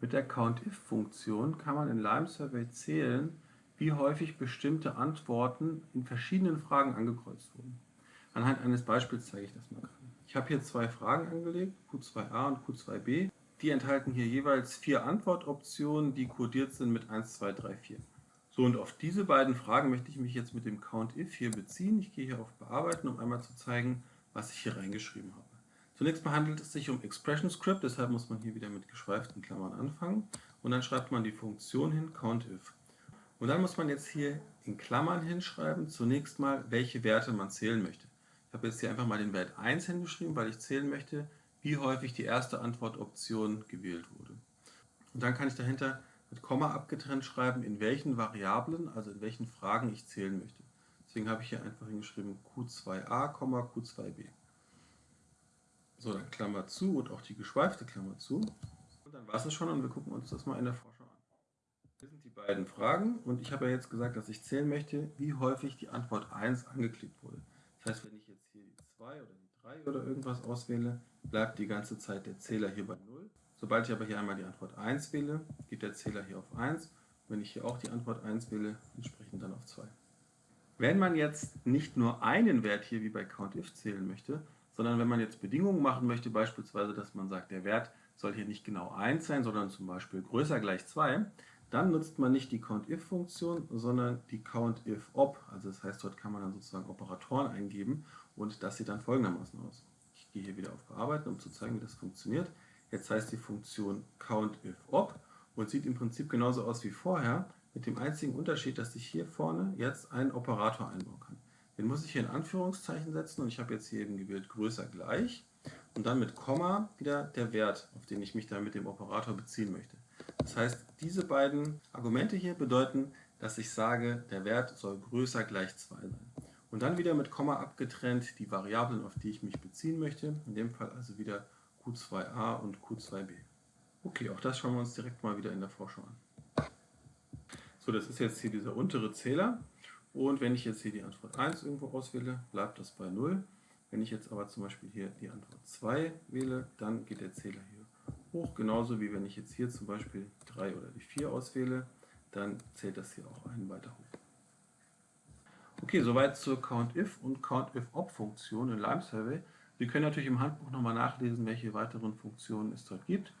Mit der COUNTIF-Funktion kann man in Lime Survey zählen, wie häufig bestimmte Antworten in verschiedenen Fragen angekreuzt wurden. Anhand eines Beispiels zeige ich das mal. Ich habe hier zwei Fragen angelegt, Q2a und Q2b. Die enthalten hier jeweils vier Antwortoptionen, die kodiert sind mit 1, 2, 3, 4. So, und auf diese beiden Fragen möchte ich mich jetzt mit dem COUNTIF hier beziehen. Ich gehe hier auf Bearbeiten, um einmal zu zeigen, was ich hier reingeschrieben habe. Zunächst mal handelt es sich um Expression Script, deshalb muss man hier wieder mit geschweiften Klammern anfangen. Und dann schreibt man die Funktion hin, COUNTIF. Und dann muss man jetzt hier in Klammern hinschreiben, zunächst mal, welche Werte man zählen möchte. Ich habe jetzt hier einfach mal den Wert 1 hingeschrieben, weil ich zählen möchte, wie häufig die erste Antwortoption gewählt wurde. Und dann kann ich dahinter mit Komma abgetrennt schreiben, in welchen Variablen, also in welchen Fragen ich zählen möchte. Deswegen habe ich hier einfach hingeschrieben Q2a, Q2b. So, dann Klammer zu und auch die geschweifte Klammer zu. Und dann war es schon und wir gucken uns das mal in der Vorschau an. Hier sind die beiden Fragen und ich habe ja jetzt gesagt, dass ich zählen möchte, wie häufig die Antwort 1 angeklickt wurde. Das heißt, wenn ich jetzt hier die 2 oder die 3 oder irgendwas auswähle, bleibt die ganze Zeit der Zähler hier bei 0. Sobald ich aber hier einmal die Antwort 1 wähle, geht der Zähler hier auf 1. Wenn ich hier auch die Antwort 1 wähle, entsprechend dann auf 2. Wenn man jetzt nicht nur einen Wert hier wie bei COUNTIF zählen möchte, sondern wenn man jetzt Bedingungen machen möchte, beispielsweise, dass man sagt, der Wert soll hier nicht genau 1 sein, sondern zum Beispiel größer gleich 2, dann nutzt man nicht die COUNTIF-Funktion, sondern die COUNTIF-OP. Also das heißt, dort kann man dann sozusagen Operatoren eingeben und das sieht dann folgendermaßen aus. Ich gehe hier wieder auf Bearbeiten, um zu zeigen, wie das funktioniert. Jetzt heißt die Funktion COUNTIF-OP und sieht im Prinzip genauso aus wie vorher, mit dem einzigen Unterschied, dass ich hier vorne jetzt einen Operator einbauen kann. Den muss ich hier in Anführungszeichen setzen und ich habe jetzt hier eben gewählt größer gleich und dann mit Komma wieder der Wert, auf den ich mich dann mit dem Operator beziehen möchte. Das heißt, diese beiden Argumente hier bedeuten, dass ich sage, der Wert soll größer gleich 2 sein. Und dann wieder mit Komma abgetrennt die Variablen, auf die ich mich beziehen möchte. In dem Fall also wieder Q2a und Q2b. Okay, auch das schauen wir uns direkt mal wieder in der Vorschau an. So, das ist jetzt hier dieser untere Zähler. Und wenn ich jetzt hier die Antwort 1 irgendwo auswähle, bleibt das bei 0. Wenn ich jetzt aber zum Beispiel hier die Antwort 2 wähle, dann geht der Zähler hier hoch. Genauso wie wenn ich jetzt hier zum Beispiel 3 oder die 4 auswähle, dann zählt das hier auch einen weiter hoch. Okay, soweit zur COUNTIF und COUNTIF-OP-Funktion in Lime Survey. Sie können natürlich im Handbuch nochmal nachlesen, welche weiteren Funktionen es dort gibt.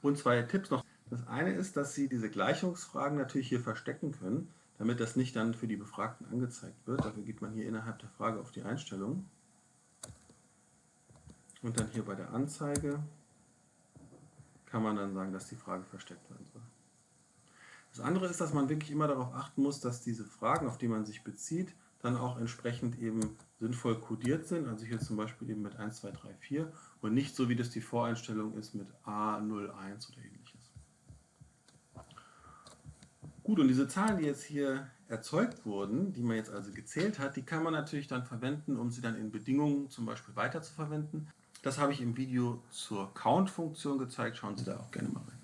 Und zwei Tipps noch. Das eine ist, dass Sie diese Gleichungsfragen natürlich hier verstecken können damit das nicht dann für die Befragten angezeigt wird. Dafür geht man hier innerhalb der Frage auf die Einstellungen und dann hier bei der Anzeige kann man dann sagen, dass die Frage versteckt werden soll. Das andere ist, dass man wirklich immer darauf achten muss, dass diese Fragen, auf die man sich bezieht, dann auch entsprechend eben sinnvoll kodiert sind, also hier zum Beispiel eben mit 1, 2, 3, 4 und nicht so, wie das die Voreinstellung ist mit A01 oder ähnliches. Gut, und diese Zahlen, die jetzt hier erzeugt wurden, die man jetzt also gezählt hat, die kann man natürlich dann verwenden, um sie dann in Bedingungen zum Beispiel weiter zu verwenden. Das habe ich im Video zur Count-Funktion gezeigt, schauen Sie da auch gerne mal rein.